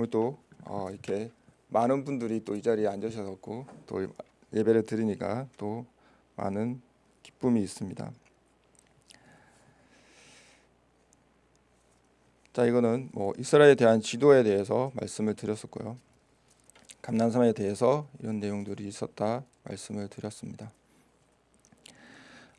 오늘 또 어, 이렇게 많은 분들이 또 이 자리에 앉으셔서 또 예배를 드리니까 또 많은 기쁨이 있습니다. 자 이거는 뭐 이스라엘에 대한 지도에 대해서 말씀을 드렸었고요. 감난산에 대해서 이런 내용들이 있었다 말씀을 드렸습니다.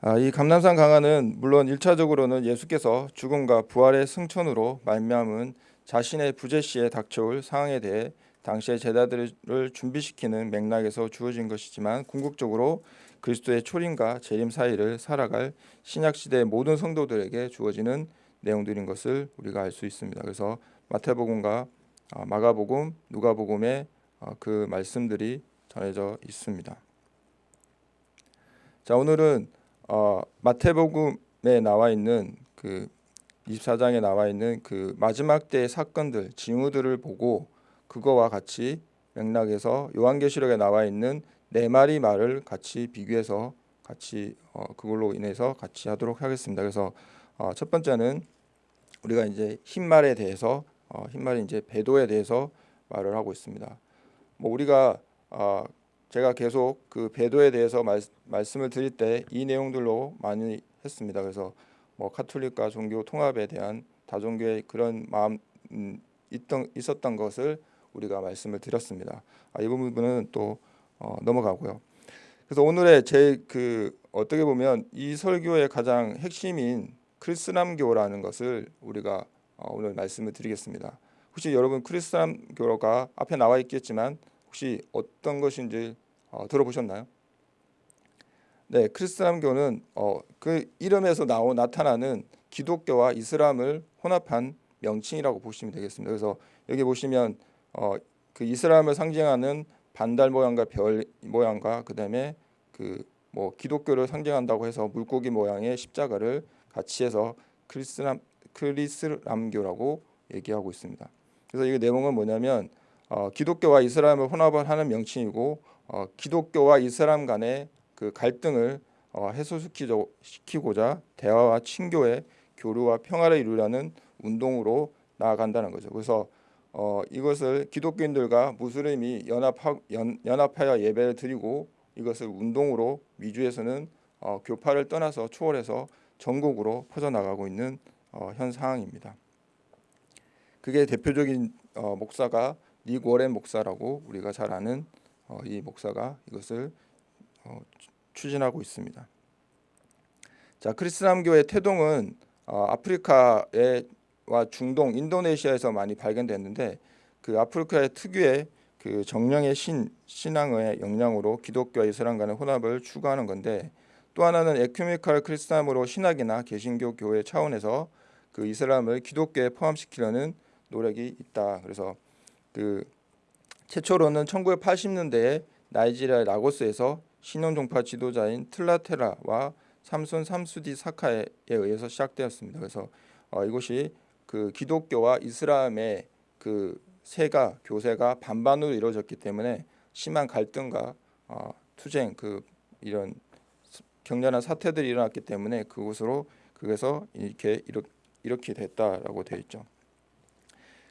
아, 이 감남산 강화는 물론 일차적으로는 예수께서 죽음과 부활의 승천으로 말미암은 자신의 부재 시에 닥쳐올 상황에 대해 당시의 제자들을 준비시키는 맥락에서 주어진 것이지만 궁극적으로 그리스도의 초림과 재림 사이를 살아갈 신약 시대 모든 성도들에게 주어지는 내용들인 것을 우리가 알 수 있습니다. 그래서 마태복음과 아, 마가복음, 누가복음의 아, 그 말씀들이 전해져 있습니다. 자 오늘은 어, 마태복음에 나와 있는 그 24장에 나와 있는 그 마지막 때의 사건들 징후들을 보고 그거와 같이 맥락에서 요한계시록에 나와 있는 네 마리 말을 같이 비교해서 같이 어, 그걸로 인해서 같이 하도록 하겠습니다. 그래서 어, 첫 번째는 우리가 이제 흰말에 대해서 어, 흰말이 이제 배도에 대해서 말을 하고 있습니다. 뭐 우리가 어, 제가 계속 그 배도에 대해서 말, 말씀을 드릴 때 이 내용들로 많이 했습니다. 그래서 뭐 카톨릭과 종교 통합에 대한 다종교의 그런 마음 음, 있던 있었던 것을 우리가 말씀을 드렸습니다. 아, 이 부분은 또 어, 넘어가고요. 그래서 오늘의 제 그 어떻게 보면 이 설교의 가장 핵심인 크리스남교라는 것을 우리가 어, 오늘 말씀을 드리겠습니다. 혹시 여러분 크리스남교가 앞에 나와 있겠지만 혹시 어떤 것인지 어, 들어보셨나요? 네, 크리스람교는 어, 그 이름에서 나오 나타나는 기독교와 이슬람을 혼합한 명칭이라고 보시면 되겠습니다. 그래서 여기 보시면 어, 그 이슬람을 상징하는 반달 모양과 별 모양과 그다음에 그 뭐 기독교를 상징한다고 해서 물고기 모양의 십자가를 같이 해서 크리스람 크리스람교라고 얘기하고 있습니다. 그래서 이 내용은 뭐냐면 어, 기독교와 이슬람을 혼합을 하는 명칭이고 어, 기독교와 이슬람 간의 그 갈등을 어, 해소시키고자 대화와 친교의 교류와 평화를 이루려는 운동으로 나아간다는 거죠. 그래서 어, 이것을 기독교인들과 무슬림이 연합하, 연, 연합하여 예배를 드리고 이것을 운동으로 미주에서는 어, 교파를 떠나서 초월해서 전국으로 퍼져나가고 있는 어, 현 상황입니다. 그게 대표적인 어, 목사가 닉 워렌 목사라고 우리가 잘 아는 어, 이 목사가 이것을 어, 추진하고 있습니다. 자 크리스람교의 태동은 어, 아프리카와 중동, 인도네시아에서 많이 발견됐는데 그 아프리카의 특유의 그 정령의 신 신앙의 영향으로 기독교와 이슬람 간의 혼합을 추구하는 건데 또 하나는 에큐메칼 크리스람으로 신학이나 개신교 교회 차원에서 그 이슬람을 기독교에 포함시키려는 노력이 있다. 그래서 그 최초로는 1980년대에 나이지리아 라고스에서 신혼종파 지도자인 틀라테라와 삼손 삼수디 사카에 의해서 시작되었습니다. 그래서 어, 이곳이 그 기독교와 이슬람의 그 세가 교세가 반반으로 이루어졌기 때문에 심한 갈등과 어, 투쟁 그 이런 격렬한 사태들이 일어났기 때문에 그곳으로 그래서 이렇게 이렇게 됐다라고 되어 있죠.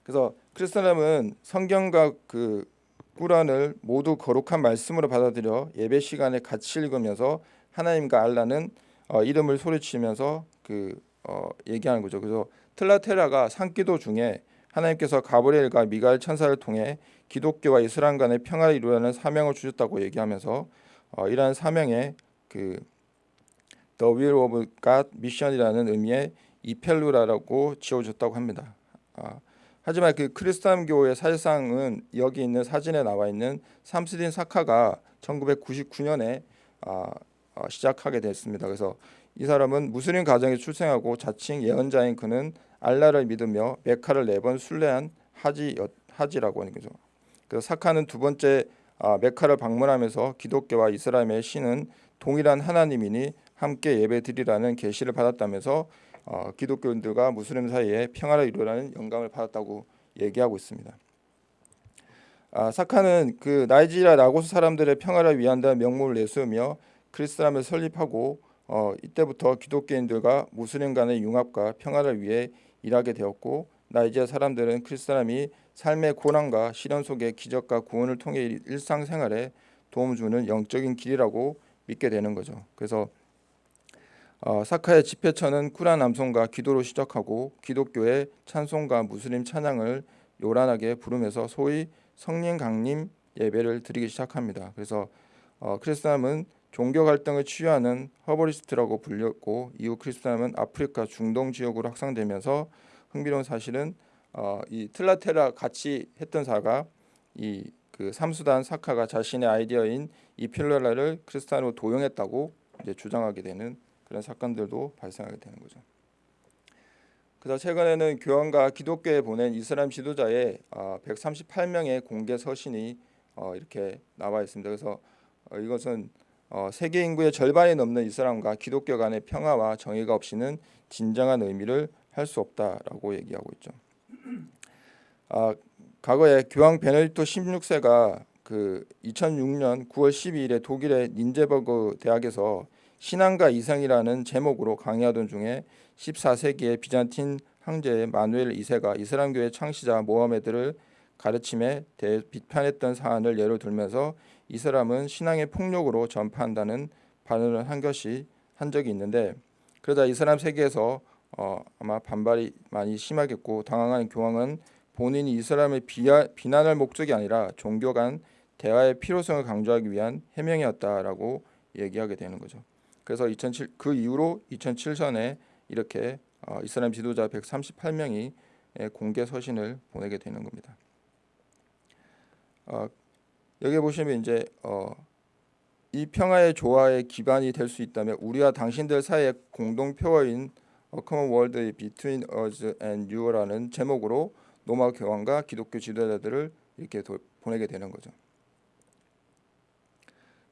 그래서 크리스천은 성경과 그 꾸란을 모두 거룩한 말씀으로 받아들여 예배 시간에 같이 읽으면서 하나님과 알라는 어, 이름을 소리치면서 그 어, 얘기하는 거죠. 그래서 틀라테라가 산기도 중에 하나님께서 가브리엘과 미가엘 천사를 통해 기독교와 이슬람 간의 평화를 이루려는 사명을 주셨다고 얘기하면서 어, 이러한 사명에 그 The Will of God Mission이라는 의미의 이펠루라라고 지어줬다고 합니다. 아, 하지만 그 크리스탄교의 사실상은 여기 있는 사진에 나와 있는 삼스딘 사카가 1999년에 아, 아, 시작하게 됐습니다. 그래서 이 사람은 무슬림 가정에 출생하고 자칭 예언자인 그는 알라를 믿으며 메카를 네 번 순례한 하지 하지라고 하는 거죠. 그 사카는 두 번째 아, 메카를 방문하면서 기독교와 이스라엘의 신은 동일한 하나님이니 함께 예배드리라는 계시를 받았다면서 어, 기독교인들과 무슬림 사이에 평화를 이루라는 영감을 받았다고 얘기하고 있습니다. 아, 사카는 그 나이지리아 라고스 사람들의 평화를 위한다는 명목을 내세우며 크리스람을 설립하고 어, 이때부터 기독교인들과 무슬림 간의 융합과 평화를 위해 일하게 되었고 나이지아 사람들은 그리스 사람이 삶의 고난과 시련 속에 기적과 구원을 통해 일- 일상생활에 도움 주는 영적인 길이라고 믿게 되는 거죠. 그래서 어, 사카의 집회처는 쿨한 남성과 기도로 시작하고 기독교의 찬송과 무슬림 찬양을 요란하게 부르면서 소위 성령 강림 예배를 드리기 시작합니다. 그래서 어, 크리스남은 종교 갈등을 치유하는 허버리스트라고 불렸고 이후 크리스남은 아프리카 중동 지역으로 확산되면서 흥미로운 사실은 어, 이 틀라테라 같이 했던 사가 이 그 삼수단 사카가 자신의 아이디어인 이 필러라를 크리스탄으로 도용했다고 이제 주장하게 되는 그런 사건들도 발생하게 되는 거죠. 그래서 최근에는 교황과 기독교에 보낸 이슬람 지도자의 어, 138명의 공개 서신이 어, 이렇게 나와 있습니다. 그래서 어, 이것은 어, 세계 인구의 절반이 넘는 이슬람과 기독교 간의 평화와 정의가 없이는 진정한 의미를 할 수 없다라고 얘기하고 있죠. 아, 과거에 교황 베네딕토 16세가 그 2006년 9월 12일에 독일의 닌제버그 대학에서 신앙과 이상이라는 제목으로 강의하던 중에 14세기의 비잔틴 황제 마누엘 2세가 이슬람교의 창시자 모하메드를 가르침에 대해 비판했던 사안을 예로 들면서 이 사람은 신앙의 폭력으로 전파한다는 발언을 한 것이 한 적이 있는데 그러자 이슬람 세계에서 어, 아마 반발이 많이 심하겠고 당황한 교황은 본인이 비하, 비난할 목적이 아니라 종교 간 대화의 필요성을 강조하기 위한 해명이었다라고 얘기하게 되는 거죠. 그래서 2007, 그 이후로 2007년에 이렇게 어, 이슬람 지도자 138명이 공개 서신을 보내게 되는 겁니다. 어, 여기 보시면 이제 어, 이 평화의 조화의 기반이 될 수 있다면 우리와 당신들 사이의 공동 표어인 A Common World Between Us and You라는 제목으로 로마 교황과 기독교 지도자들을 이렇게 도, 보내게 되는 거죠.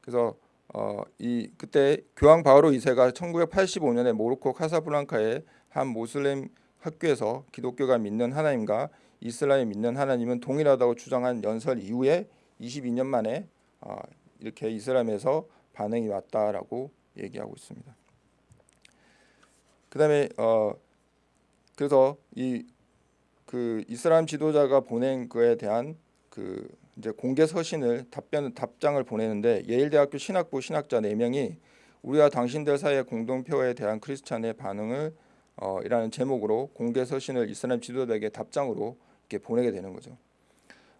그래서 어, 이 그때 교황 바오로 2세가 1985년에 모로코 카사블랑카의 한 모슬렘 학교에서 기독교가 믿는 하나님과 이슬람이 믿는 하나님은 동일하다고 주장한 연설 이후에 22년 만에 어, 이렇게 이슬람에서 반응이 왔다라고 얘기하고 있습니다. 그다음에 어 그래서 이 그 이슬람 지도자가 보낸 그에 대한 그 이제 공개 서신을 답변 답장을 보내는데 예일대학교 신학부 신학자 4명이 우리와 당신들 사이의 공동표에 대한 크리스찬의 반응을 어, 이라는 제목으로 공개 서신을 이슬람 지도자에게 답장으로 이렇게 보내게 되는 거죠.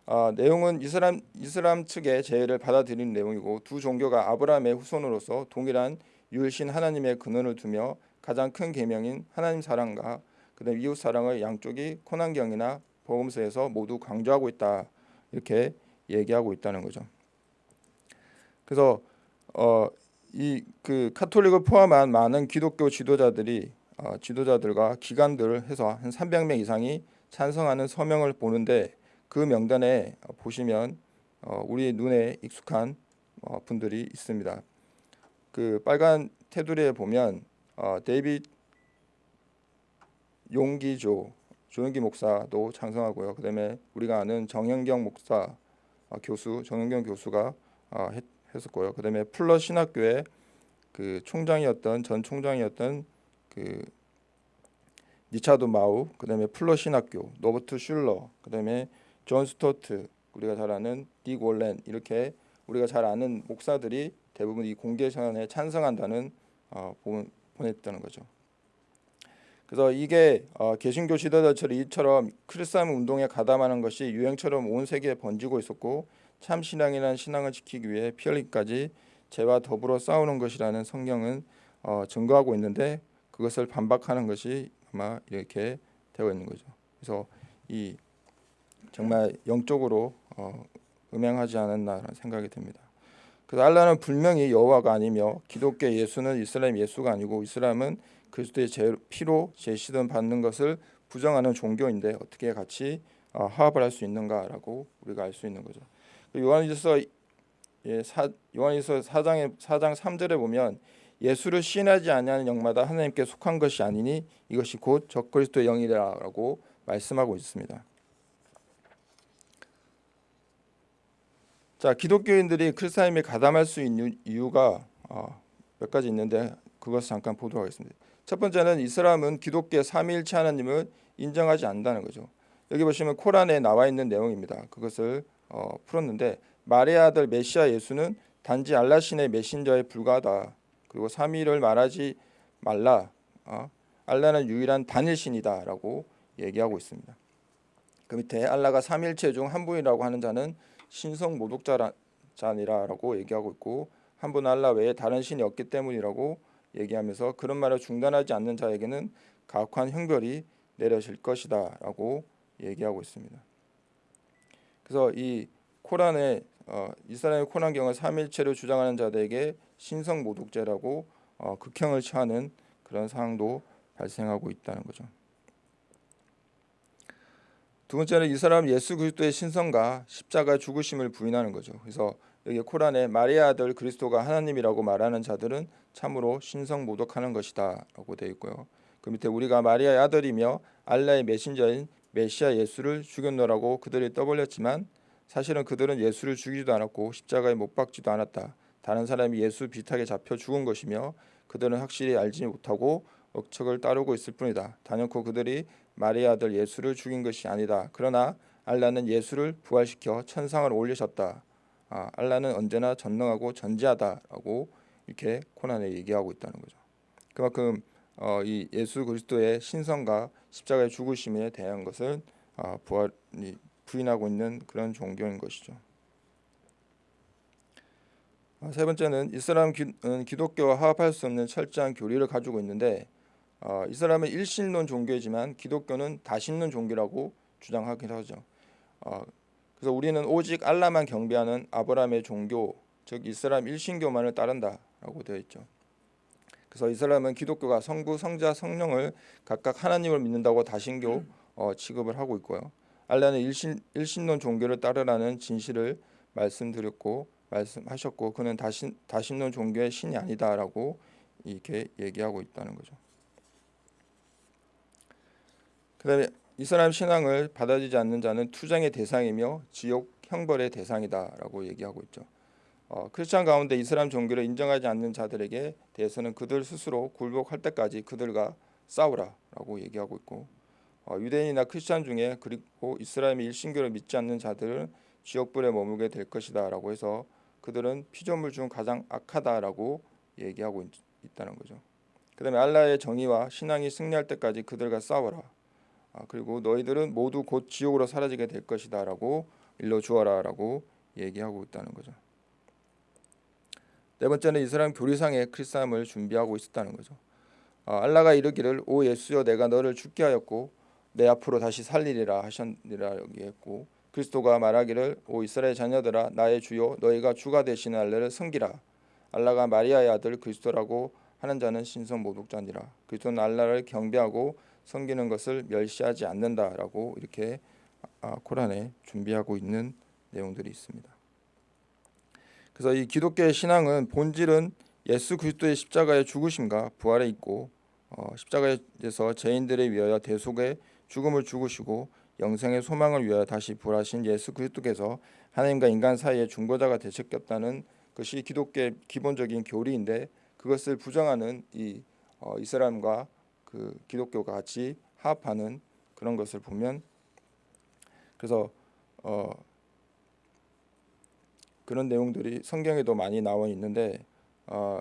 아, 내용은 이슬람 이슬람 측의 제의를 받아들이는 내용이고 두 종교가 아브라함의 후손으로서 동일한 유일신 하나님의 근원을 두며 가장 큰 계명인 하나님 사랑과 그다음 이웃 사랑을 양쪽이 코난경이나 복음서에서 모두 강조하고 있다 이렇게 얘기하고 있다는 거죠. 그래서 어, 이 그 카톨릭을 포함한 많은 기독교 지도자들이 어, 지도자들과 기관들을 해서 한 300명 이상이 찬성하는 서명을 보는데 그 명단에 보시면 어, 우리 눈에 익숙한 어, 분들이 있습니다. 그 빨간 테두리에 보면 어, 데이빗 용기조 조영기 목사도 찬성하고요. 그다음에 우리가 아는 정현경 목사 어, 교수 정현경 교수가 어, 했, 했었고요. 그다음에 풀러 신학교의 그 총장이었던 전 총장이었던 그 리처드 마우 그다음에 풀러 신학교 로버트 슐러 그다음에 존 스토트 우리가 잘 아는 릭 워렌 이렇게 우리가 잘 아는 목사들이 대부분 이 공개 선언에 찬성한다는 어, 보냈다는 거죠. 그래서 이게 어, 개신교 지도자처럼 이처럼 Chrislam 운동에 가담하는 것이 유행처럼 온 세계에 번지고 있었고 참 신앙이란 신앙을 지키기 위해 피 흘리기까지 죄와 더불어 싸우는 것이라는 성경은 어, 증거하고 있는데 그것을 반박하는 것이 아마 이렇게 되어 있는 거죠. 그래서 이 정말 영적으로 어, 음행하지 않았나라는 생각이 듭니다. 그래서 알라는 분명히 여호와가 아니며 기독교 예수는 이슬람 예수가 아니고 이슬람은 그리스도의 제, 피로 제 시든 받는 것을 부정하는 종교인데 어떻게 같이 어, 화합을 할 수 있는가라고 우리가 알 수 있는 거죠. 요한일서 예, 사, 요한일서 4장에 4장 3절에 보면 예수를 신하지 아니하는 영마다 하나님께 속한 것이 아니니 이것이 곧 적그리스도의 영이라고 말씀하고 있습니다. 자, 기독교인들이 크리스타임에 가담할 수 있는 이유가 어, 몇 가지 있는데 그것을 잠깐 보도록 하겠습니다. 첫 번째는 이 사람은 기독교의 삼위일체 하나님을 인정하지 않는다는 거죠. 여기 보시면 코란에 나와 있는 내용입니다. 그것을 어, 풀었는데 마리아 아들 메시아 예수는 단지 알라신의 메신저에 불과하다. 그리고 삼위를 말하지 말라. 어? 알라는 유일한 단일신이다라고 얘기하고 있습니다. 그 밑에 알라가 삼일체 중 한 분이라고 하는 자는 신성 모독자니라라고 얘기하고 있고 한 분 알라 외에 다른 신이 없기 때문이라고 얘기하면서 그런 말을 중단하지 않는 자에게는 가혹한 형벌이 내려질 것이다 라고 얘기하고 있습니다. 그래서 이 코란의 어, 이스라엘 코란경을 삼일체로 주장하는 자들에게 신성 모독죄라고 어, 극형을 처하는 그런 상황도 발생하고 있다는 거죠. 두 번째는 이 사람 예수 그리스도의 신성과 십자가 죽으심을 부인하는 거죠. 그래서 여기 코란에 마리아 아들 그리스도가 하나님이라고 말하는 자들은 참으로 신성 모독하는 것이다 라고 되어 있고요. 그 밑에 우리가 마리아의 아들이며 알라의 메신저인 메시아 예수를 죽였노라고 그들이 떠벌렸지만 사실은 그들은 예수를 죽이지도 않았고 십자가에 못 박지도 않았다. 다른 사람이 예수 비슷하게 잡혀 죽은 것이며 그들은 확실히 알지 못하고 억척을 따르고 있을 뿐이다. 단연코 그들이 마리아 아들 예수를 죽인 것이 아니다. 그러나 알라는 예수를 부활시켜 천상을 올리셨다. 아, 알라는 언제나 전능하고 전지하다라고 이렇게 코난에 얘기하고 있다는 거죠. 그만큼 어, 이 예수 그리스도의 신성과 십자가의 죽으심에 대한 것을 어, 부활, 부인하고 있는 그런 종교인 것이죠. 아, 세 번째는 이슬람 기, 기독교와 화합할 수 없는 철저한 교리를 가지고 있는데 어, 이슬람은 일신론 종교이지만 기독교는 다신론 종교라고 주장하기도 하죠. 어, 그래서 우리는 오직 알라만 경배하는 아브라함의 종교, 즉 이슬람 일신교만을 따른다 라고 되어 있죠. 그래서 이슬람은 기독교가 성부, 성자, 성령을 각각 하나님을 믿는다고 다신교 어, 취급을 하고 있고요. 알라는 일신, 일신론 종교를 따르라는 진실을 말씀드렸고 말씀하셨고 그는 다신, 다신론 종교의 신이 아니다라고 이렇게 얘기하고 있다는 거죠. 그 다음에 이스라엘 신앙을 받아들이지 않는 자는 투쟁의 대상이며 지옥 형벌의 대상이다라고 얘기하고 있죠. 어, 크리스천 가운데 이슬람 종교를 인정하지 않는 자들에게 대해서는 그들 스스로 굴복할 때까지 그들과 싸우라라고 얘기하고 있고 어, 유대인이나 크리스천 중에 그리고 이스라엘의 일신교를 믿지 않는 자들은 지옥불에 머물게 될 것이다라고 해서 그들은 피조물 중 가장 악하다라고 얘기하고 있, 있다는 거죠. 그다음에 알라의 정의와 신앙이 승리할 때까지 그들과 싸워라. 아, 그리고 너희들은 모두 곧 지옥으로 사라지게 될 것이다라고 일러 주어라라고 얘기하고 있다는 거죠. 네 번째는 이스라엘 교리상의 크리스함을 준비하고 있었다는 거죠. 아, 알라가 이르기를 오 예수여 내가 너를 죽게 하였고 내 앞으로 다시 살리리라 하셨니라 얘기했고 그리스도가 말하기를 오 이스라엘 자녀들아 나의 주요 너희가 주가 되시는 알라를 섬기라 알라가 마리아의 아들 그리스도라고 하는 자는 신성 모독자니라 그리스도는 알라를 경배하고 섬기는 것을 멸시하지 않는다라고 이렇게 아, 코란에 준비하고 있는 내용들이 있습니다. 그래서 이 기독교의 신앙은 본질은 예수 그리스도의 십자가의 죽으심과 부활에 있고 어, 십자가에서 죄인들을 위하여 대속의 죽음을 죽으시고 영생의 소망을 위하여 다시 부활하신 예수 그리스도께서 하나님과 인간 사이의 중보자가 되셨겠다는 것이 기독교의 기본적인 교리인데 그것을 부정하는 이 어, 이스라엘과 그 기독교가 같이 합하는 그런 것을 보면 그래서 어 그런 내용들이 성경에도 많이 나와 있는데 어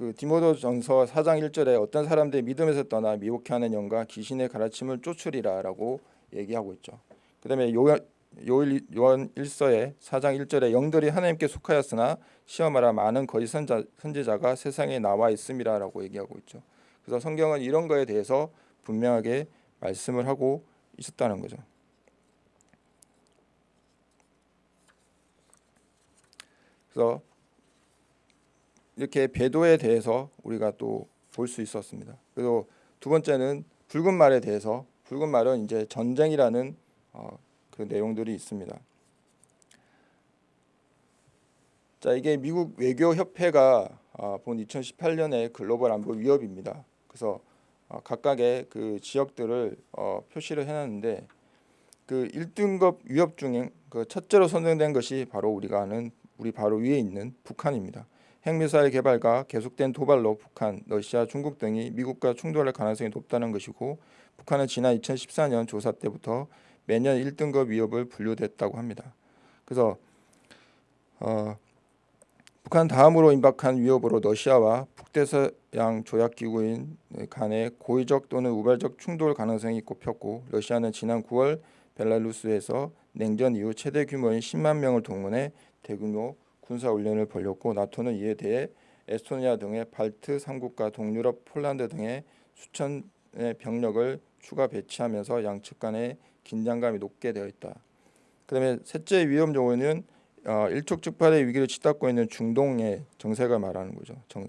그 디모데전서 4장 1절에 어떤 사람들이 믿음에서 떠나 미혹해하는 영과 귀신의 가르침을 쫓으리라라고 얘기하고 있죠. 그다음에 요한 요일 요한 1서에 4장 1절에 영들이 하나님께 속하였으나 시험하라 많은 거짓 선자, 선지자가 세상에 나와 있음이라라고 얘기하고 있죠. 그래서 성경은 이런 거에 대해서 분명하게 말씀을 하고 있었다는 거죠. 그래서 이렇게 배도에 대해서 우리가 또 볼 수 있었습니다. 그리고 두 번째는 붉은 말에 대해서 붉은 말은 이제 전쟁이라는 어, 그 내용들이 있습니다. 자 이게 미국 외교협회가 어, 본 2018년의 글로벌 안보 위협입니다. 그래서 어, 각각의 그 지역들을 어, 표시를 해놨는데 그 1등급 위협 중에 그 첫째로 선정된 것이 바로 우리가 아는 우리 바로 위에 있는 북한입니다. 핵미사일 개발과 계속된 도발로 북한, 러시아, 중국 등이 미국과 충돌할 가능성이 높다는 것이고 북한은 지난 2014년 조사 때부터 매년 1등급 위협을 분류됐다고 합니다. 그래서 어, 북한 다음으로 임박한 위협으로 러시아와 북대서양 조약기구인 간의 고의적 또는 우발적 충돌 가능성이 꼽혔고 러시아는 지난 9월 벨라루스에서 냉전 이후 최대 규모인 10만 명을 동원해 대규모 군사 훈련을 벌였고 나토는 이에 대해 에스토니아 등의 발트 3국과 동유럽 폴란드 등의 수천의 병력을 추가 배치하면서 양측 간의 긴장감이 높게 되어 있다. 그다음에 셋째 위험 요인은 어, 일촉즉발의 위기를 치닫고 있는 중동의 정세가 말하는 거죠. 정,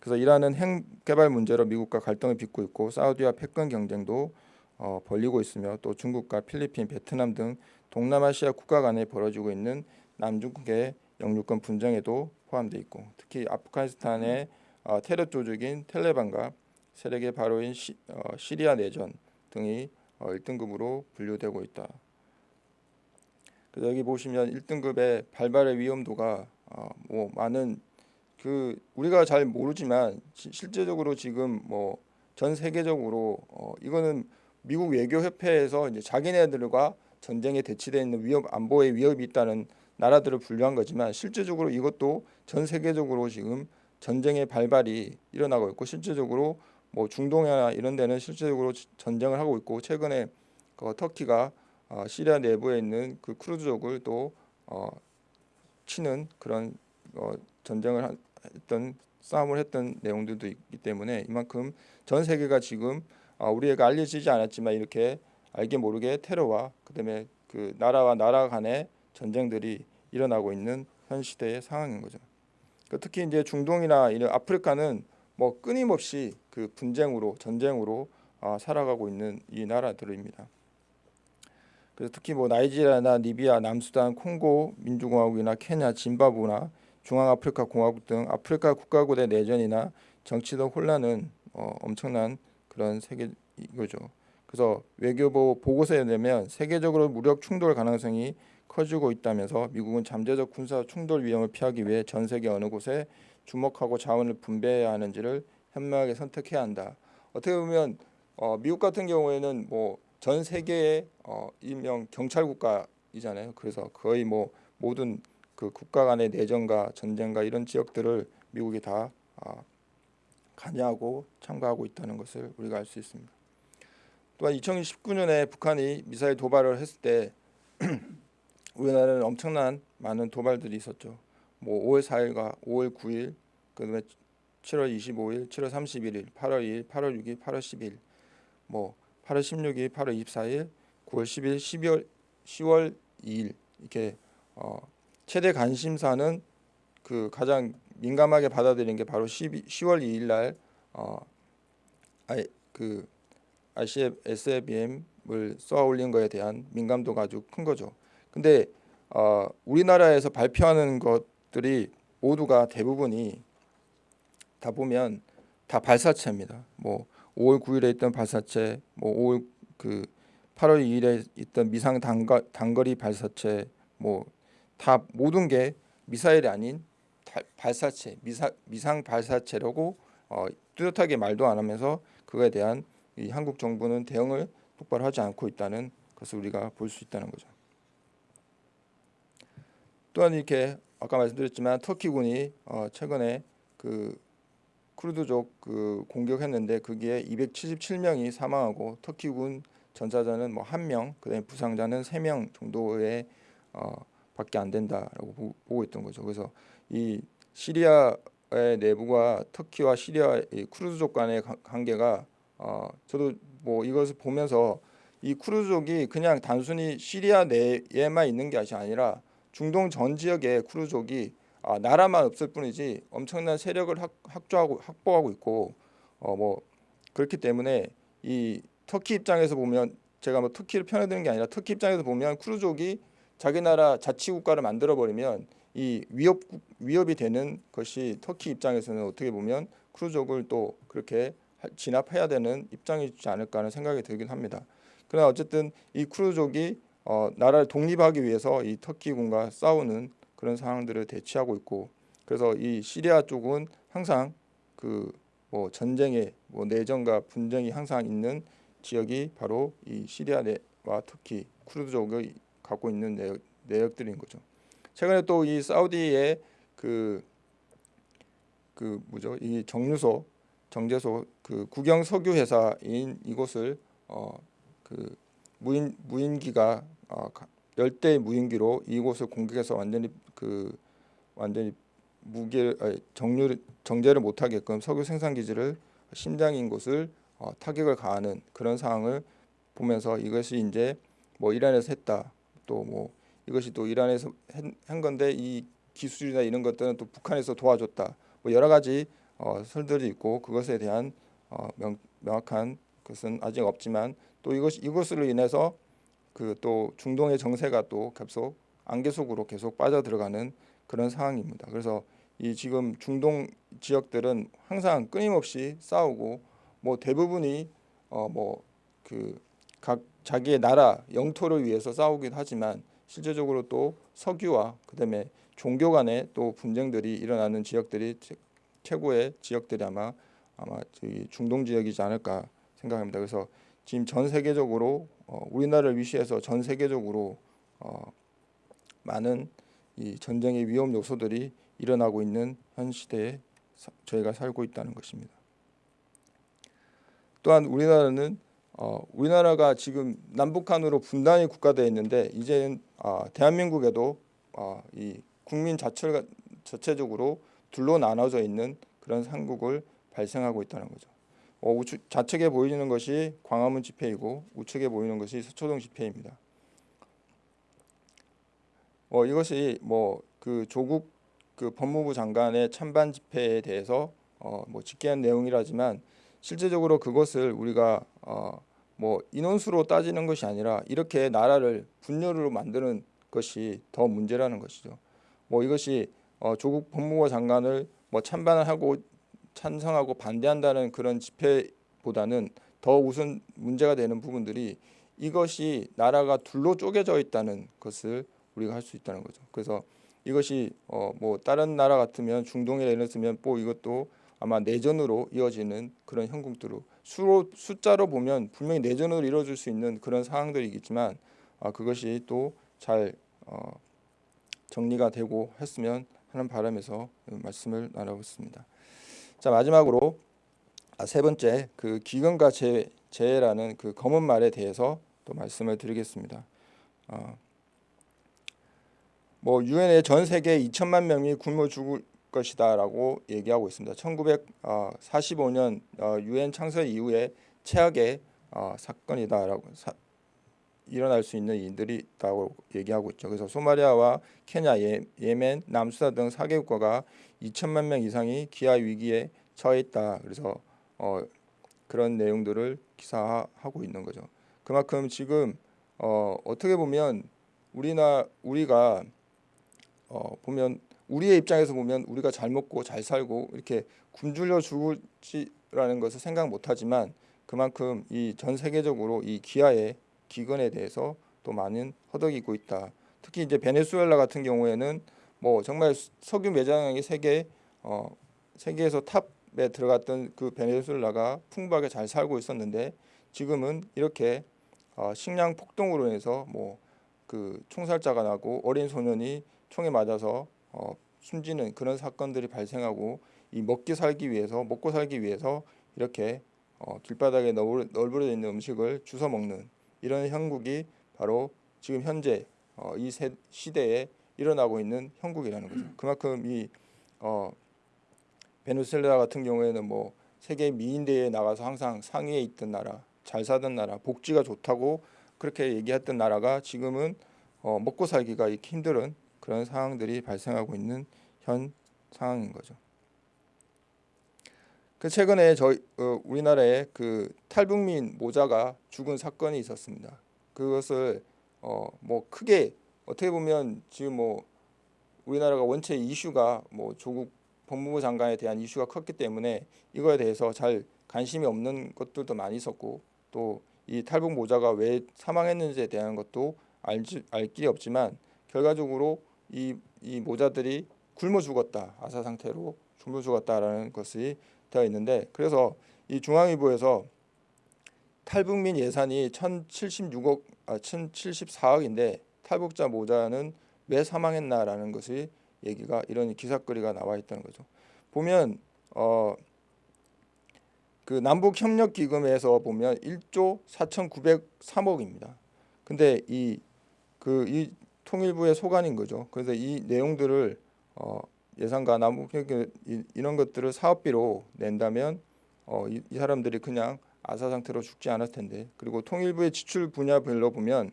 그래서 이란은 핵 개발 문제로 미국과 갈등을 빚고 있고 사우디와 패권 경쟁도 어, 벌리고 있으며 또 중국과 필리핀, 베트남 등 동남아시아 국가 간에 벌어지고 있는 남중국의 영유권 분쟁에도 포함되어 있고 특히 아프가니스탄의 어, 테러 조직인 텔레반과 세력의 바로인 시, 어, 시리아 내전 등이 어, 1등급으로 분류되고 있다. 여기 보시면 1등급의 발발의 위험도가 어, 뭐 많은 그 우리가 잘 모르지만 시, 실제적으로 지금 뭐 전 세계적으로 어, 이거는 미국 외교협회에서 이제 자기네들과 전쟁에 대치되어 있는 위협 안보의 위협이 있다는 나라들을 분류한 거지만 실제적으로 이것도 전 세계적으로 지금 전쟁의 발발이 일어나고 있고 실제적으로 뭐 중동이나 이런 데는 실제적으로 전쟁을 하고 있고 최근에 그 터키가 어, 시리아 내부에 있는 그 크루즈족을 또 어, 치는 그런 어, 전쟁을 했던 싸움을 했던 내용들도 있기 때문에 이만큼 전 세계가 지금 어, 우리에게 알려지지 않았지만 이렇게 알게 모르게 테러와 그다음에 그 나라와 나라 간의 전쟁들이 일어나고 있는 현 시대의 상황인 거죠. 그 특히 이제 중동이나 이런 아프리카는 뭐 끊임없이 그 분쟁으로 전쟁으로 어, 살아가고 있는 이 나라들입니다. 그래서 특히 뭐 나이지리아나 리비아, 남수단, 콩고 민주공화국이나 케냐, 짐바브나 중앙아프리카 공화국 등 아프리카 국가군의 내전이나 정치적 혼란은 어, 엄청난 그런 세계 이거죠. 그래서 외교부 보고서에 내면 세계적으로 무력 충돌 가능성이 커지고 있다면서 미국은 잠재적 군사 충돌 위험을 피하기 위해 전 세계 어느 곳에 주목하고 자원을 분배해야 하는지를 현명하게 선택해야 한다. 어떻게 보면 어, 미국 같은 경우에는 뭐 전 세계의 어, 일명 경찰 국가이잖아요. 그래서 거의 뭐 모든 그 국가 간의 내전과 전쟁과 이런 지역들을 미국이 다 어, 관여하고 참가하고 있다는 것을 우리가 알 수 있습니다. 또한 2019년에 북한이 미사일 도발을 했을 때 우리나라는 엄청난 많은 도발들이 있었죠. 뭐 5월 4일과 5월 9일, 그다음에 7월 25일, 7월 31일, 8월 2일, 8월 6일, 8월 10일, 뭐 8월 16일, 8월 24일, 9월 10일, 12월 10월 2일 이렇게 어, 최대 관심사는 그 가장 민감하게 받아들인 게 바로 12, 10월 2일 날 어, 아이 그 ICF, SFBM을 쏘아 올린 거에 대한 민감도가 아주 큰 거죠. 근데 어, 우리나라에서 발표하는 것들이 모두가 대부분이 다 보면 다 발사체입니다. 뭐 5월 9일에 있던 발사체, 뭐 5월 그 8월 2일에 있던 미상 단거, 단거리 발사체, 뭐 다 모든 게 미사일이 아닌 발사체, 미사, 미상 발사체라고 어, 뚜렷하게 말도 안 하면서 그거에 대한 이 한국 정부는 대응을 똑바로 하지 않고 있다는 것을 우리가 볼 수 있다는 거죠. 또한 이렇게 아까 말씀드렸지만 터키군이 어, 최근에 그 쿠르드족 그 공격했는데 그게 277명이 사망하고 터키군 전사자는 뭐 한 명, 그다음에 부상자는 세 명 정도의 어, 밖에 안 된다라고 보, 보고 있던 거죠. 그래서 이 시리아의 내부가 터키와 시리아 이 쿠르드족 간의 관계가 어, 저도 뭐 이것을 보면서 이 쿠르드족이 그냥 단순히 시리아 내에만 있는 것이 아니라 중동 전 지역에 쿠르족이 아, 나라만 없을 뿐이지 엄청난 세력을 확, 확조하고 확보하고 있고 어 뭐 그렇기 때문에 이 터키 입장에서 보면 제가 뭐 터키를 편애드는 게 아니라 터키 입장에서 보면 쿠르족이 자기 나라 자치 국가를 만들어 버리면 이 위협 위협이 되는 것이 터키 입장에서는 어떻게 보면 쿠르족을 또 그렇게 진압해야 되는 입장이지 않을까 하는 생각이 들긴 합니다. 그러나 어쨌든 이 쿠르족이 어, 나라를 독립하기 위해서 이 터키군과 싸우는 그런 상황들을 대치하고 있고 그래서 이 시리아 쪽은 항상 그 뭐 전쟁의 뭐 내전과 분쟁이 항상 있는 지역이 바로 이 시리아 내와 특히 쿠르드족이 갖고 있는 내역, 내역들인 거죠. 최근에 또 이 사우디의 그, 그 뭐죠? 이 정유소, 정제소 그 국영 석유 회사인 이곳을 어그 무인 무인기가 어, 가- 열대 무인기로 이곳을 공격해서 완전히 그 완전히 무게 아니, 정유 정제를 못하게끔 석유 생산 기지를 심장인 곳을 어, 타격을 가하는 그런 상황을 보면서 이것이 이제 뭐 이란에서 했다 또 뭐 이것이 또 이란에서 한- 한 건데 이 기술이나 이런 것들은 또 북한에서 도와줬다. 뭐 여러 가지 어, 설들이 있고 그것에 대한 어, 명, 명확한 것은 아직 없지만 또 이것 이것으로 인해서 그 또 중동의 정세가 또 계속 안개 속으로 계속 빠져 들어가는 그런 상황입니다. 그래서 이 지금 중동 지역들은 항상 끊임없이 싸우고 뭐 대부분이 어 뭐 그 각 자기의 나라 영토를 위해서 싸우긴 하지만 실제적으로 또 석유와 그다음에 종교 간의 또 분쟁들이 일어나는 지역들이 최- 최고의 지역들이 아마 아마 중동 지역이지 않을까 생각합니다. 그래서 지금 전 세계적으로 어, 우리나라를 위시해서 전 세계적으로 어, 많은 이 전쟁의 위험 요소들이 일어나고 있는 현 시대에 사- 저희가 살고 있다는 것입니다. 또한 우리나라는 어, 우리나라가 지금 남북한으로 분단이 국가되어 있는데 이제는 아, 대한민국에도 아, 이 국민 자체가 자체적으로 둘로 나눠져 있는 그런 상국을 발생하고 있다는 거죠. 어, 우측, 좌측에 보이는 것이 광화문 집회이고 우측에 보이는 것이 서초동 집회입니다. 어, 이것이 뭐 그 조국 그 법무부 장관의 찬반 집회에 대해서 어, 뭐 직계한 내용이라지만 실제적으로 그것을 우리가 어, 뭐 인원수로 따지는 것이 아니라 이렇게 나라를 분열으로 만드는 것이 더 문제라는 것이죠. 뭐 이것이 어, 조국 법무부 장관을 뭐 찬반을 하고 찬성하고 반대한다는 그런 집회보다는 더 우선 문제가 되는 부분들이 이것이 나라가 둘로 쪼개져 있다는 것을 우리가 할 수 있다는 거죠. 그래서 이것이 어 뭐 다른 나라 같으면 중동에 예를 들면 뭐 이것도 아마 내전으로 이어지는 그런 형국들로 수로 숫자로 보면 분명히 내전으로 이루어질 수 있는 그런 상황들이겠지만 아 그것이 또잘 어, 정리가 되고 했으면 하는 바람에서 말씀을 나눠봤습니다. 자 마지막으로 아, 세 번째 그 기근과 재해, 재해라는 그 검은 말에 대해서 또 말씀을 드리겠습니다. 어, 뭐 유엔의 전 세계 2천만 명이 굶어 죽을 것이다라고 얘기하고 있습니다. 1945년 유엔 창설 이후에 최악의 어, 사건이다라고 사, 일어날 수 있는 일들이 있다고 얘기하고 있죠. 그래서 소마리아와 케냐, 예, 예멘, 남수단 등 4개 국가가 2천만 명 이상이 기아 위기에 처해 있다. 그래서 어, 그런 내용들을 기사화하고 있는 거죠. 그만큼 지금 어, 어떻게 보면 우리나 우리가 어, 보면 우리의 입장에서 보면 우리가 잘 먹고 잘 살고 이렇게 굶주려 죽을지라는 것을 생각 못하지만 그만큼 이 전 세계적으로 이 기아의 기근에 대해서 또 많은 허덕이고 있다. 특히 이제 베네수엘라 같은 경우에는 뭐 정말 석유 매장이 세계 어, 세계에서 탑에 들어갔던 그 베네수엘라가 풍부하게 잘 살고 있었는데 지금은 이렇게 어, 식량 폭동으로 인해서 뭐 그 총살자가 나고 어린 소년이 총에 맞아서 어, 숨지는 그런 사건들이 발생하고 이 먹기 살기 위해서 먹고 살기 위해서 이렇게 어, 길바닥에 널- 널브러져 있는 음식을 주워 먹는 이런 형국이 바로 지금 현재 어, 이 세, 시대에 일어나고 있는 형국이라는 거죠. 그만큼 이 어, 베네수엘라 같은 경우에는 뭐 세계 미인 대회에 나가서 항상 상위에 있던 나라, 잘 사던 나라, 복지가 좋다고 그렇게 얘기했던 나라가 지금은 어, 먹고 살기가 힘든 그런 상황들이 발생하고 있는 현 상황인 거죠. 그 최근에 저희 어, 우리나라에 그 탈북민 모자가 죽은 사건이 있었습니다. 그것을 어, 뭐 크게 어떻게 보면 지금 뭐 우리나라가 원체 이슈가 뭐 조국 법무부 장관에 대한 이슈가 컸기 때문에 이거에 대해서 잘 관심이 없는 것들도 많이 있었고 또 이 탈북 모자가 왜 사망했는지에 대한 것도 알지, 알 길이 없지만 결과적으로 이, 이 모자들이 굶어 죽었다 아사 상태로 굶어 죽었다라는 것이 되어 있는데 그래서 이 중앙일보에서 탈북민 예산이 1,076억 아 1,074억인데 탈북자 모자는 왜 사망했나라는 것이 얘기가 이런 기사거리가 나와 있다는 거죠. 보면 어 그 남북 협력 기금에서 보면 1조 4,903억입니다. 근데 이 그 이 통일부의 소관인 거죠. 그래서 이 내용들을 어 예산과 남북 협력 이런 것들을 사업비로 낸다면 어 이, 이 사람들이 그냥 아사 상태로 죽지 않을 텐데 그리고 통일부의 지출 분야별로 보면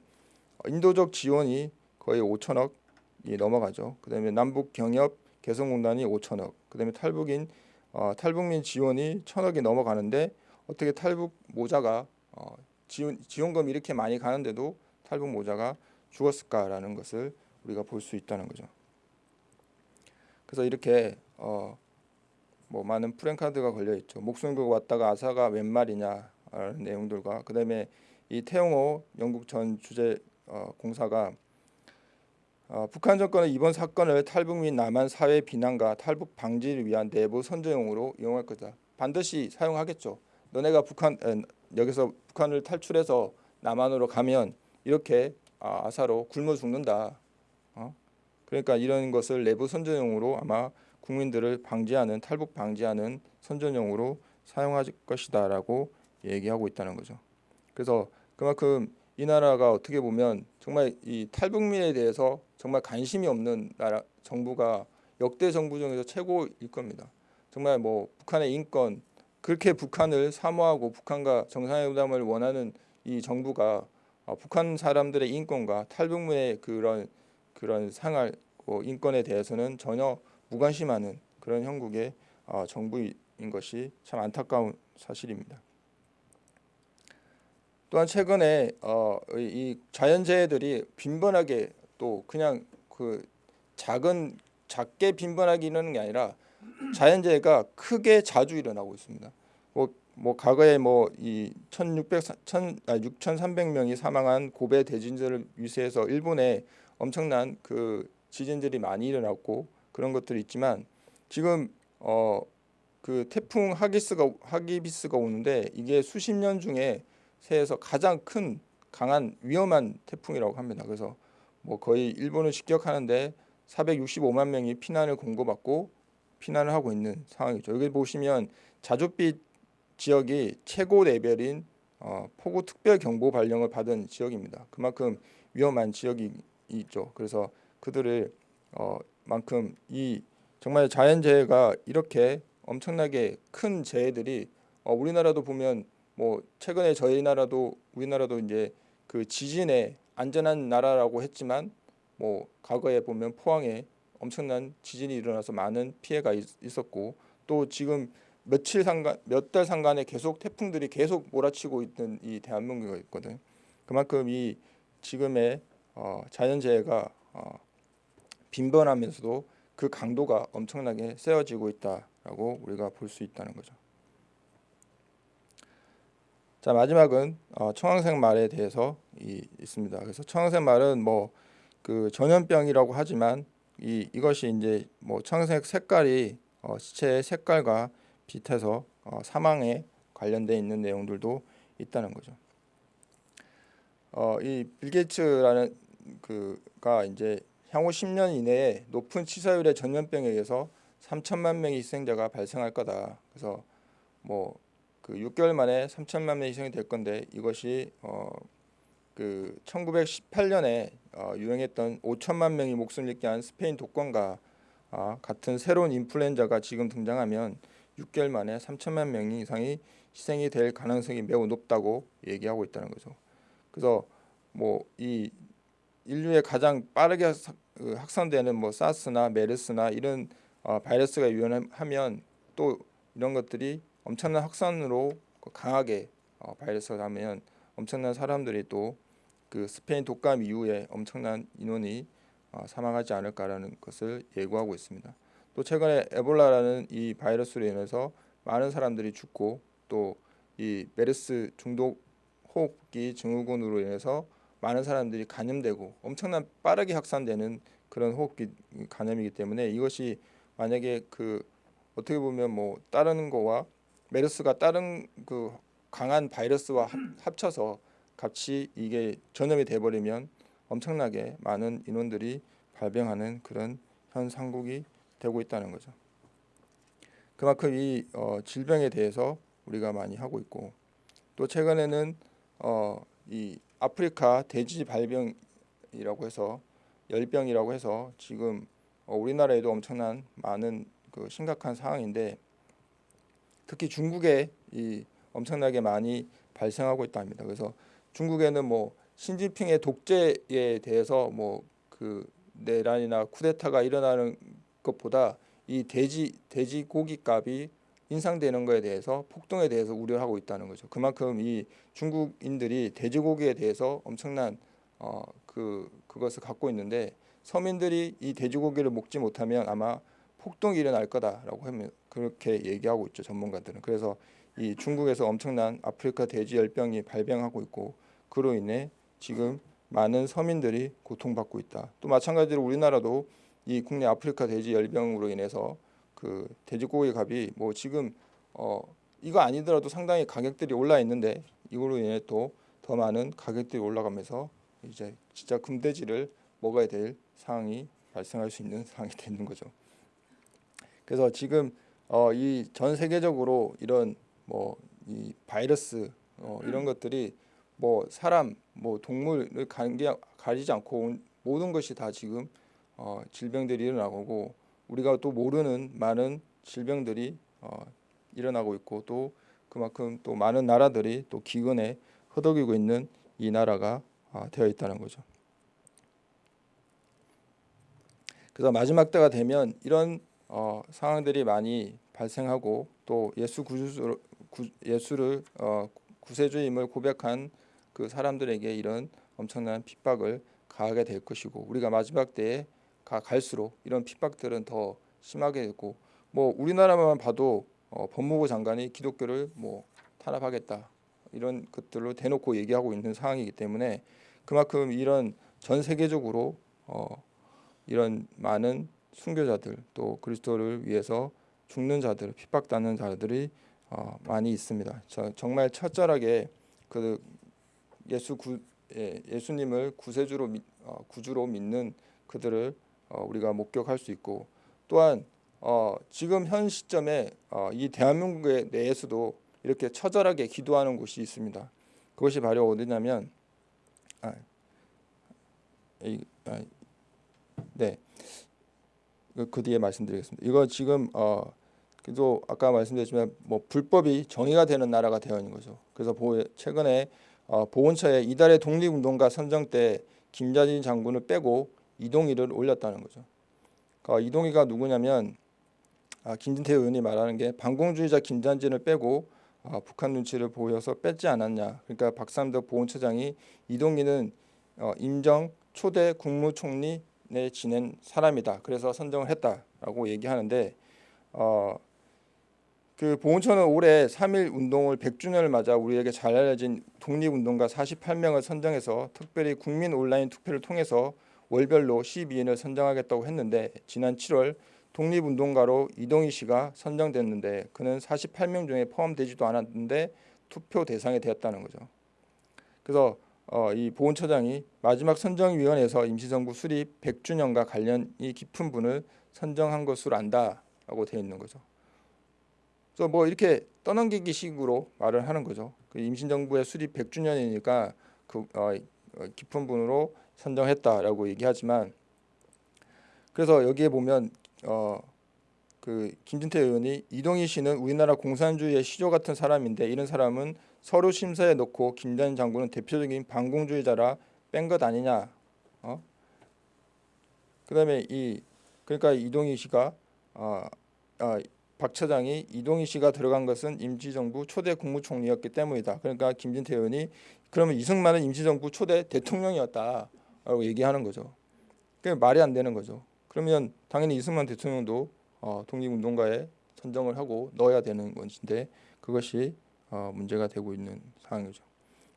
인도적 지원이 거의 5천억이 넘어가죠. 그다음에 남북 경협 개성공단이 5천억, 그다음에 탈북인 어, 탈북민 지원이 천억이 넘어가는데 어떻게 탈북 모자가 어, 지원 지원금 이렇게 많이 가는데도 탈북 모자가 죽었을까라는 것을 우리가 볼 수 있다는 거죠. 그래서 이렇게 어, 뭐 많은 프랭카드가 걸려 있죠. 목숨 걸고 왔다가 아사가 웬 말이냐라는 내용들과 그다음에 이 태용호 영국 전 주재 어, 공사가 어, 북한 정권은 이번 사건을 탈북 및 남한 사회 비난과 탈북 방지를 위한 내부 선제용으로 이용할 거다. 반드시 사용하겠죠. 너네가 북한 에, 여기서 북한을 탈출해서 남한으로 가면 이렇게 아, 아사로 굶어 죽는다. 어? 그러니까 이런 것을 내부 선전용으로 아마 국민들을 방지하는 탈북 방지하는 선전용으로 사용할 것이다라고 얘기하고 있다는 거죠. 그래서 그만큼 이 나라가 어떻게 보면 정말 이 탈북민에 대해서 정말 관심이 없는 나라 정부가 역대 정부 중에서 최고일 겁니다. 정말 뭐 북한의 인권 그렇게 북한을 사모하고 북한과 정상회담을 원하는 이 정부가 어, 북한 사람들의 인권과 탈북민의 그런 그런 생활 뭐 인권에 대해서는 전혀 무관심하는 그런 형국의 어, 정부인 것이 참 안타까운 사실입니다. 또한 최근에 어, 이 자연재해들이 빈번하게 또 그냥 그 작은 작게 빈번하게 일어나는 게 아니라 자연재해가 크게 자주 일어나고 있습니다. 뭐, 뭐 과거에 뭐이 1,600 1 아, 6,300명이 사망한 고베 대지진을 위시해서 일본에 엄청난 그 지진들이 많이 일어났고 그런 것들이 있지만 지금 어 그 태풍 하기스가 하기비스가 오는데 이게 수십 년 중에 새에서 가장 큰 강한 위험한 태풍이라고 합니다. 그래서 뭐 거의 일본을 직격하는데 465만 명이 피난을 공고받고 피난을 하고 있는 상황이죠. 여기 보시면 자주빛 지역이 최고 레벨인 어, 폭우 특별 경보 발령을 받은 지역입니다. 그만큼 위험한 지역이 있죠. 그래서 그들을 어, 만큼 이 정말 자연재해가 이렇게 엄청나게 큰 재해들이 어, 우리나라도 보면 뭐 최근에 저희 나라도 우리나라도 이제 그 지진에 안전한 나라라고 했지만 뭐 과거에 보면 포항에 엄청난 지진이 일어나서 많은 피해가 있, 었고 또 지금 며칠 상간 몇 달 상간에 계속 태풍들이 계속 몰아치고 있는 이 대한민국이 있거든. 그만큼 이 지금의 어, 자연재해가 어, 빈번하면서도 그 강도가 엄청나게 세워지고 있다라고 우리가 볼 수 있다는 거죠. 자 마지막은 어, 청황색 말에 대해서 이, 있습니다. 그래서 청황색 말은 뭐 그 전염병이라고 하지만 이 이것이 이제 뭐 청황색 색깔이 어, 시체의 색깔과 비슷해서 어, 사망에 관련돼 있는 내용들도 있다는 거죠. 어, 이 빌 게이츠라는 그가 이제 향후 10년 이내에 높은 치사율의 전염병에 의해서 3천만 명의 희생자가 발생할 거다. 그래서 뭐 그 6개월 만에 3천만 명 희생이 될 건데 이것이 어, 그 1918년에 어, 유행했던 5천만 명이 목숨을 잃게 한 스페인 독감과 아, 같은 새로운 인플루엔자가 지금 등장하면 6개월 만에 3천만 명 이상이 희생이 될 가능성이 매우 높다고 얘기하고 있다는 거죠. 그래서 뭐 이 인류에 가장 빠르게 그 확산되는 뭐 사스나 메르스나 이런 어, 바이러스가 유행하면 또 이런 것들이 엄청난 확산으로 강하게 어, 바이러스가 가면 엄청난 사람들이 또 그 스페인 독감 이후에 엄청난 인원이 어, 사망하지 않을까라는 것을 예고하고 있습니다. 또 최근에 에볼라라는 이 바이러스로 인해서 많은 사람들이 죽고 또 이 메르스 중독 호흡기 증후군으로 인해서 많은 사람들이 감염되고 엄청난 빠르게 확산되는 그런 호흡기 감염이기 때문에 이것이 만약에 그 어떻게 보면 뭐 다른 거와 메르스가 다른 그 강한 바이러스와 합, 합쳐서 같이 이게 전염이 돼버리면 엄청나게 많은 인원들이 발병하는 그런 현 상국이 되고 있다는 거죠. 그만큼 이 어, 질병에 대해서 우리가 많이 하고 있고 또 최근에는 어, 이 아프리카 돼지 발병이라고 해서 열병이라고 해서 지금 어, 우리나라에도 엄청난 많은 그 심각한 상황인데 특히 중국에 이 엄청나게 많이 발생하고 있답니다. 그래서 중국에는 뭐 신진핑의 독재에 대해서 뭐 그 내란이나 쿠데타가 일어나는 것보다 이 돼지 돼지 고기 값이 인상되는 것에 대해서 폭등에 대해서 우려하고 있다는 거죠. 그만큼 이 중국인들이 돼지고기에 대해서 엄청난 어 그 그것을 갖고 있는데 서민들이 이 돼지고기를 먹지 못하면 아마 폭동이 일어날 거다라고 하면 그렇게 얘기하고 있죠 전문가들은. 그래서 이 중국에서 엄청난 아프리카 돼지 열병이 발병하고 있고 그로 인해 지금 많은 서민들이 고통받고 있다. 또 마찬가지로 우리나라도 이 국내 아프리카 돼지 열병으로 인해서 그 돼지고기 값이 뭐 지금 어 이거 아니더라도 상당히 가격들이 올라 있는데 이거로 인해 또 더 많은 가격들이 올라가면서 이제 진짜 금돼지를 먹어야 될 상황이 발생할 수 있는 상황이 되는 거죠. 그래서 지금 어 이 전 세계적으로 이런 뭐 이 바이러스 어 이런 것들이 뭐 사람 뭐 동물을 관계 가리지 않고 모든 것이 다 지금 어 질병들이 일어나고 우리가 또 모르는 많은 질병들이 어 일어나고 있고 또 그만큼 또 많은 나라들이 또 기근에 허덕이고 있는 이 나라가 아, 되어 있다는 거죠. 그래서 마지막 때가 되면 이런 어, 상황들이 많이 발생하고 또 예수 구주 예수를 어, 구세주임을 고백한 그 사람들에게 이런 엄청난 핍박을 가하게 될 것이고 우리가 마지막 때에 가 갈수록 이런 핍박들은 더 심하게 되고 뭐 우리나라만 봐도 어, 법무부 장관이 기독교를 뭐 탄압하겠다 이런 것들로 대놓고 얘기하고 있는 상황이기 때문에 그만큼 이런 전 세계적으로 어, 이런 많은 순교자들 또 그리스도를 위해서 죽는 자들 핍박받는 자들이 어, 많이 있습니다. 저, 정말 철저하게 그 예수 구, 예, 예수님을 구세주로 믿, 어, 구주로 믿는 그들을 어, 우리가 목격할 수 있고 또한 어, 지금 현 시점에 어, 이 대한민국 내에서도 이렇게 처절하게 기도하는 곳이 있습니다. 그것이 바로 어디냐면 아, 이, 아, 네. 그, 그 뒤에 말씀드리겠습니다. 이거 지금 어 그래도 아까 말씀드렸지만 뭐 불법이 정의가 되는 나라가 되어 있는 거죠. 그래서 보, 최근에 어, 보훈처에 이달의 독립운동가 선정 때 김자진 장군을 빼고 이동희를 올렸다는 거죠. 어, 이동희가 누구냐면 아, 김진태 의원이 말하는 게 반공주의자 김자진을 빼고 아, 북한 눈치를 보여서 뺐지 않았냐. 그러니까 박삼덕 보훈처장이 이동희는 어, 임정 초대 국무총리 내 지낸 사람이다. 그래서 선정을 했다라고 얘기하는데 어, 그 보훈처는 올해 3.1 운동을 100주년을 맞아 우리에게 잘 알려진 독립운동가 48명을 선정해서 특별히 국민 온라인 투표를 통해서 월별로 12인을 선정하겠다고 했는데 지난 7월 독립운동가로 이동희 씨가 선정됐는데 그는 48명 중에 포함되지도 않았는데 투표 대상이 되었다는 거죠. 그래서 어, 이 보훈처장이 마지막 선정위원회에서 임시정부 수립 100주년과 관련이 깊은 분을 선정한 것으로 안다라고 되어 있는 거죠. 그래서 뭐 이렇게 떠넘기기 식으로 말을 하는 거죠. 그 임신정부의 수립 100주년이니까 그 어, 어, 깊은 분으로 선정했다라고 얘기하지만 그래서 여기에 보면 어, 그 김진태 의원이 이동희 씨는 우리나라 공산주의의 시조 같은 사람인데 이런 사람은 서류 심사에 놓고 김전 장군은 대표적인 반공주의자라 뺀 것 아니냐. 어? 그다음에 이 그러니까 이동희 씨가 어, 어, 박 차장이 이동희 씨가 들어간 것은 임시정부 초대 국무총리였기 때문이다. 그러니까 김진태 의원이 그러면 이승만은 임시정부 초대 대통령이었다라고 얘기하는 거죠. 그게 말이 안 되는 거죠. 그러면 당연히 이승만 대통령도 어, 독립운동가에 선정을 하고 넣어야 되는 것인데 그것이 어, 문제가 되고 있는 상황이죠.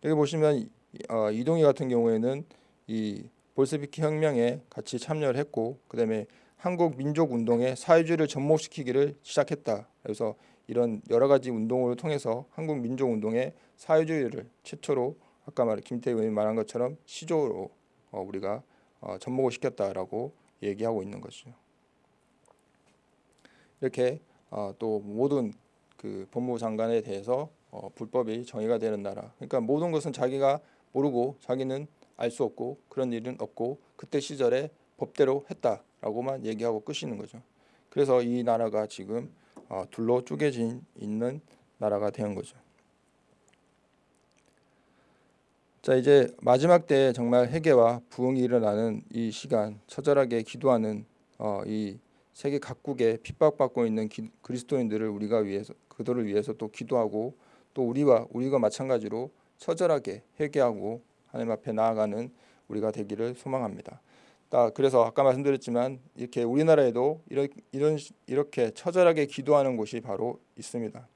여기 보시면 어, 이동희 같은 경우에는 이 볼세비키 혁명에 같이 참여를 했고 그다음에 한국 민족 운동에 사회주의를 접목시키기를 시작했다. 그래서 이런 여러 가지 운동을 통해서 한국 민족 운동에 사회주의를 최초로 아까 말 김태희 의원이 말한 것처럼 시조로 어, 우리가 어, 접목을 시켰다라고 얘기하고 있는 것이죠. 이렇게 어, 또 모든 그 법무부 장관에 대해서 어, 불법이 정의가 되는 나라. 그러니까 모든 것은 자기가 모르고 자기는 알 수 없고 그런 일은 없고 그때 시절에 법대로 했다라고만 얘기하고 끝이는 거죠. 그래서 이 나라가 지금 어, 둘로 쪼개진 있는 나라가 된 거죠. 자 이제 마지막 때 정말 회개와 부흥이 일어나는 이 시간 처절하게 기도하는 어, 이 세계 각국에 핍박받고 있는 기, 그리스도인들을 우리가 위해서 그들을 위해서 또 기도하고 또 우리와 우리가 마찬가지로 처절하게 회개하고 하나님 앞에 나아가는 우리가 되기를 소망합니다. 딱 그래서 아까 말씀드렸지만 이렇게 우리나라에도 이런 이런 이렇게 처절하게 기도하는 곳이 바로 있습니다.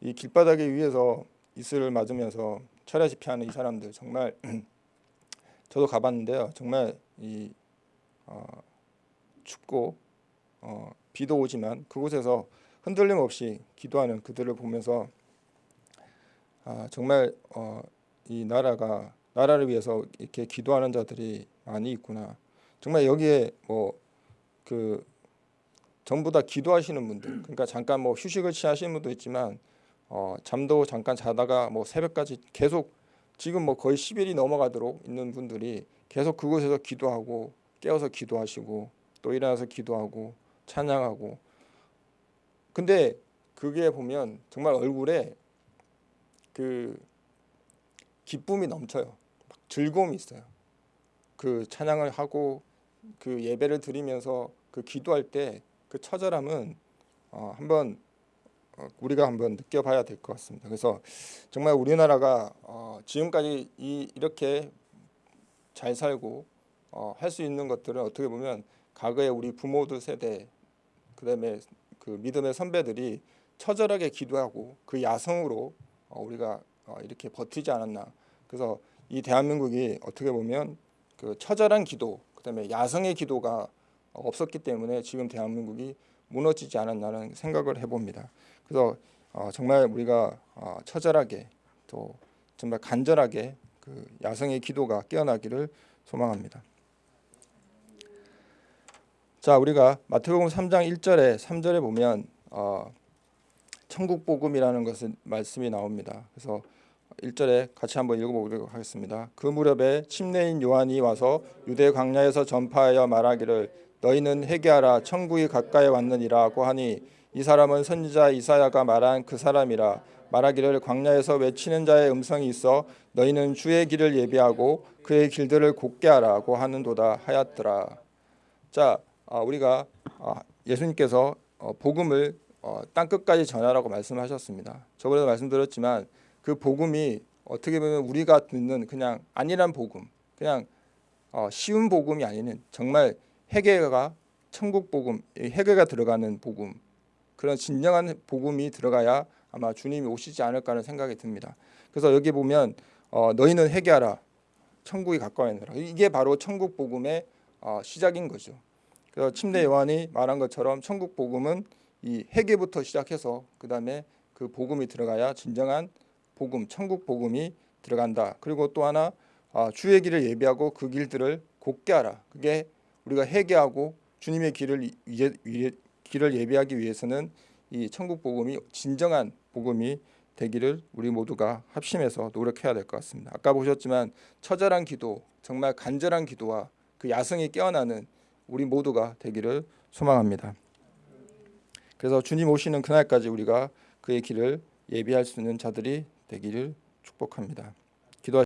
이 길바닥에 위에서 이슬을 맞으면서 철야집회 하는 이 사람들 정말 저도 가봤는데요. 정말 이 어, 춥고 어, 비도 오지만 그곳에서 흔들림 없이 기도하는 그들을 보면서 아, 정말 어, 이 나라가 나라를 위해서 이렇게 기도하는 자들이 많이 있구나. 정말 여기에 뭐 그 전부 다 기도하시는 분들, 그러니까 잠깐 뭐 휴식을 취하시는 분도 있지만 어, 잠도 잠깐 자다가 뭐 새벽까지 계속 지금 뭐 거의 10일이 넘어가도록 있는 분들이 계속 그곳에서 기도하고 깨어서 기도하시고 또 일어나서 기도하고 찬양하고 근데 그게 보면 정말 얼굴에 그 기쁨이 넘쳐요. 막 즐거움이 있어요. 그 찬양을 하고 그 예배를 드리면서 그 기도할 때 그 처절함은 어, 한번 어, 우리가 한번 느껴봐야 될 것 같습니다. 그래서 정말 우리나라가 어, 지금까지 이, 이렇게 잘 살고 어, 할수 있는 것들은 어떻게 보면 과거에 우리 부모들 세대 그다음에 그 믿음의 선배들이 처절하게 기도하고 그 야성으로 어, 우리가 어, 이렇게 버티지 않았나. 그래서 이 대한민국이 어떻게 보면 그 처절한 기도, 그다음에 야성의 기도가 없었기 때문에 지금 대한민국이 무너지지 않았나는 생각을 해봅니다. 그래서 어, 정말 우리가 어, 처절하게 또 정말 간절하게 그 야성의 기도가 깨어나기를 소망합니다. 자, 우리가 마태복음 3장 1절에 3절에 보면 어, 천국 복음이라는 것을 말씀이 나옵니다. 그래서 1절에 같이 한번 읽어보도록 하겠습니다. 그 무렵에 침례인 요한이 와서 유대 광야에서 전파하여 말하기를 너희는 회개하라 천국이 가까이 왔느니라고 하니 이 사람은 선지자 이사야가 말한 그 사람이라 말하기를 광야에서 외치는 자의 음성이 있어 너희는 주의 길을 예비하고 그의 길들을 곧게 하라고 하는도다 하였더라. 자, 아, 우리가 아, 예수님께서 어, 복음을 어, 땅 끝까지 전하라고 말씀하셨습니다. 저번에도 말씀드렸지만 그 복음이 어떻게 보면 우리가 듣는 그냥 아니란 복음, 그냥 어, 쉬운 복음이 아니는 정말 회개가 천국 복음, 회개가 들어가는 복음, 그런 진정한 복음이 들어가야 아마 주님이 오시지 않을까 하는 생각이 듭니다. 그래서 여기 보면 어, 너희는 회개하라, 천국이 가까이 있느라 이게 바로 천국 복음의 어, 시작인 거죠. 그래서 침례 요한이 말한 것처럼 천국 복음은 이 회개부터 시작해서 그 다음에 그 복음이 들어가야 진정한 복음, 천국 복음이 들어간다. 그리고 또 하나 아, 주의 길을 예비하고 그 길들을 곧게 하라. 그게 우리가 회개하고 주님의 길을 예, 길을 예비하기 위해서는 이 천국 복음이 진정한 복음이 되기를 우리 모두가 합심해서 노력해야 될 것 같습니다. 아까 보셨지만 처절한 기도, 정말 간절한 기도와 그 야성이 깨어나는 우리 모두가 되기를 소망합니다. 그래서 주님 오시는 그날까지 우리가 그의 길을 예비할 수 있는 자들이 되기를 축복합니다.